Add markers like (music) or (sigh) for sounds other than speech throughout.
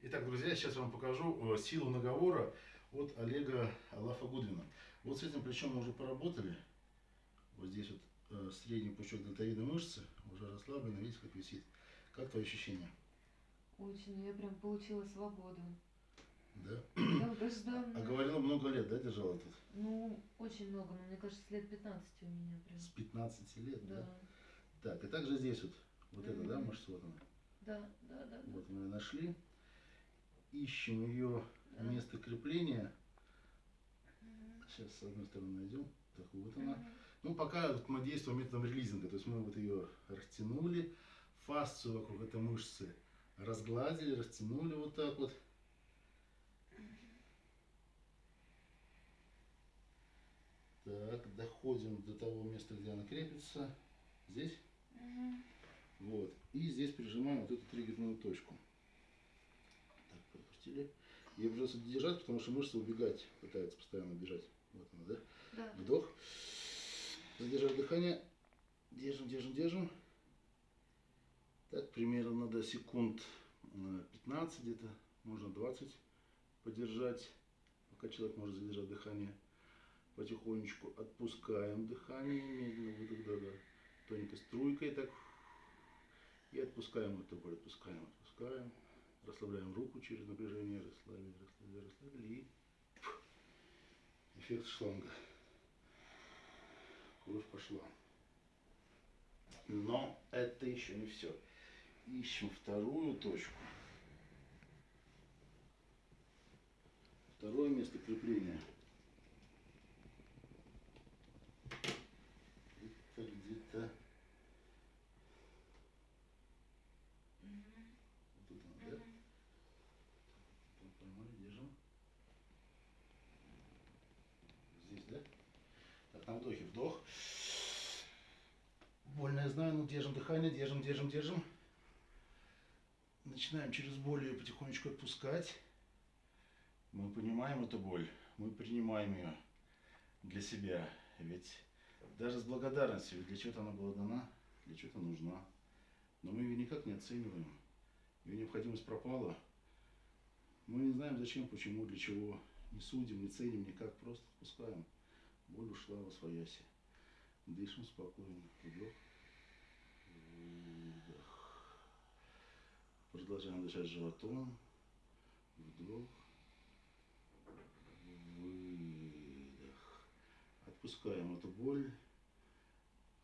Итак, друзья, сейчас я вам покажу э, силу наговора от Олега Алафа Гудвина. Вот с этим плечом мы уже поработали. Вот здесь вот э, средний пучок дельтовидной мышцы уже расслаблен, видите, как висит. Как твои ощущения? Очень, я прям получила свободу. Да? Долгожданно. А говорила много лет, да, держала тут? Ну, очень много, но мне кажется, лет 15 у меня прям. С 15 лет, да? Да. Так, и также здесь вот, вот это, да, мышца вот она. Да, да, да. да. Вот мы ее нашли. Ищем ее место крепления. Сейчас с одной стороны найдем. Так, вот она. Ну, пока вот мы действуем методом релизинга, то есть мы вот ее растянули, фасцию вокруг этой мышцы разгладили, растянули вот так вот. Так, доходим до того места, где она крепится. Здесь. Мгм. Вот. И здесь прижимаем вот эту триггерную точку. Пропустили. Ее придется держать, потому что мышца убегать пытается постоянно бежать. Вот она, да? Да. Вдох. Задержать дыхание. Держим, держим, держим. Так, примерно до секунд э, 15 где-то, можно 20 подержать, пока человек может задержать дыхание. Потихонечку отпускаем дыхание, медленно выдох, да, да. Тоненькой струйкой так. И отпускаем эту боль, отпускаем, отпускаем. Расслабляем руку через напряжение, расслабили, расслабили, расслабили. И фух. эффект шланга. Кровь пошла. Но это еще не все. Ищем вторую точку. Второе место крепления. Это где-то... Мгм. Вот тут она, да? Мгм. Так, Поймали, держим. Здесь, да? Вдохе вдох. Больно, я знаю, но держим дыхание, держим, держим, держим. Начинаем через боль ее потихонечку отпускать. Мы понимаем эту боль, мы принимаем ее для себя. Ведь даже с благодарностью, ведь для чего-то она была дана, для чего-то нужна. Но мы ее никак не оцениваем. Ее необходимость пропала. Мы не знаем зачем, почему, для чего. Не судим, не ценим никак, просто отпускаем. Боль ушла во свояси. Дышим спокойно. Вдох. Выдох. Продолжаем дышать животом. Вдох. Выдох. Отпускаем эту боль.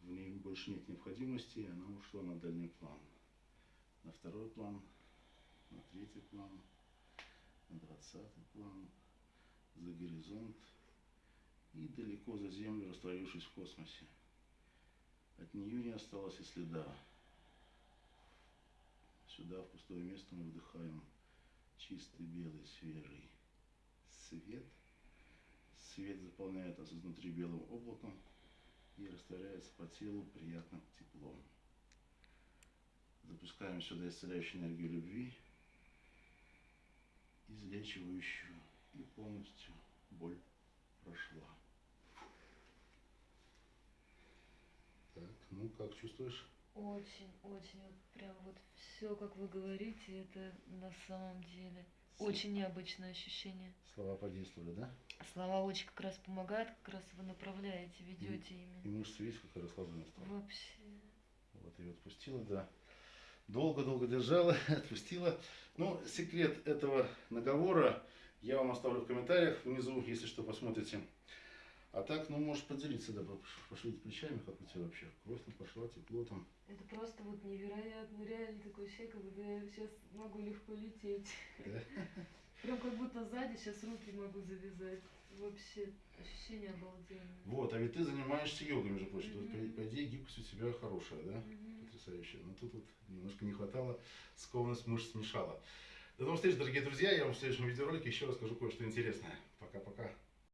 В ней больше нет необходимости, она ушла на дальний план. На второй план, на третий план, на двадцатый план, за горизонт и далеко за землю, растворившись в космосе. От нее не осталось и следа. Сюда, в пустое место, мы вдыхаем чистый, белый, свежий свет. Свет заполняет нас изнутри белым облаком и растворяется по телу приятным теплом. Запускаем сюда исцеляющую энергию любви, излечивающую, и полностью боль прошла. Так, ну как чувствуешь? Очень, очень, вот прям вот все, как вы говорите, это на самом деле очень необычное ощущение. Слова подействовали, да? Слова очень как раз помогают, как раз вы направляете, ведете И ими. мышцы, видишь, как расслабленная стала. Вообще. Вот ее отпустила, да. Долго-долго держала, (laughs) отпустила. Ну, секрет этого наговора я вам оставлю в комментариях внизу, если что, посмотрите. А так, ну, можешь поделиться, да, пош- пошевелить плечами, как у тебя вообще. Кровь там пошла, тепло там. Это просто вот невероятно, реально такой ощущение, как будто я сейчас могу легко лететь. Да? (laughs) Прям как будто сзади сейчас руки могу завязать. Вообще ощущение обалденное. Вот, а ведь ты занимаешься йогой, между прочим. То есть, Мгм. по, по идее, гибкость у тебя хорошая, да? Мгм. Потрясающая. Но тут вот немножко не хватало, скованность мышц мешала. До новых встреч, дорогие друзья. Я вам в следующем видеоролике еще расскажу кое-что интересное. Пока-пока.